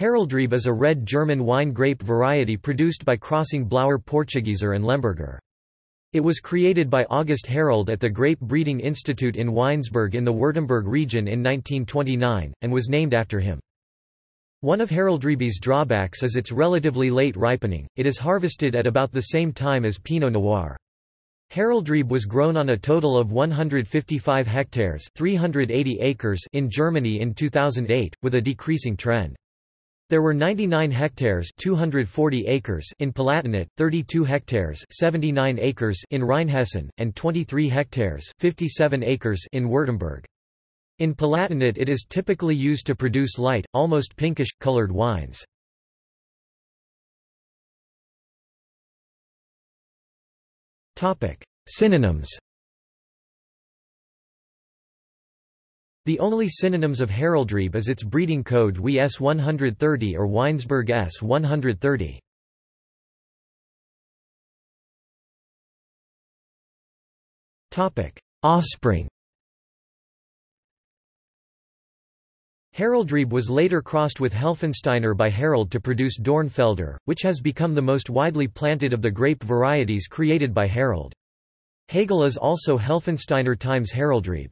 Heroldrebe is a red German wine grape variety produced by crossing Blauer Portugieser and Lemberger. It was created by August Herold at the Grape Breeding Institute in Weinsberg in the Württemberg region in 1929, and was named after him. One of Heroldrebe's drawbacks is its relatively late ripening, it is harvested at about the same time as Pinot Noir. Heroldrebe was grown on a total of 155 hectares 380 acres in Germany in 2008, with a decreasing trend. There were 99 hectares 240 acres in Palatinate, 32 hectares 79 acres in Rheinhessen, and 23 hectares 57 acres in Württemberg. In Palatinate it is typically used to produce light, almost pinkish, colored wines. Synonyms The only synonyms of Heroldrebe is its breeding code WE S130 or Weinsberg S130. Offspring Heroldrebe was later crossed with Helfensteiner by Herold to produce Dornfelder, which has become the most widely planted of the grape varieties created by Herold. Hegel is also Helfensteiner times Heroldrebe.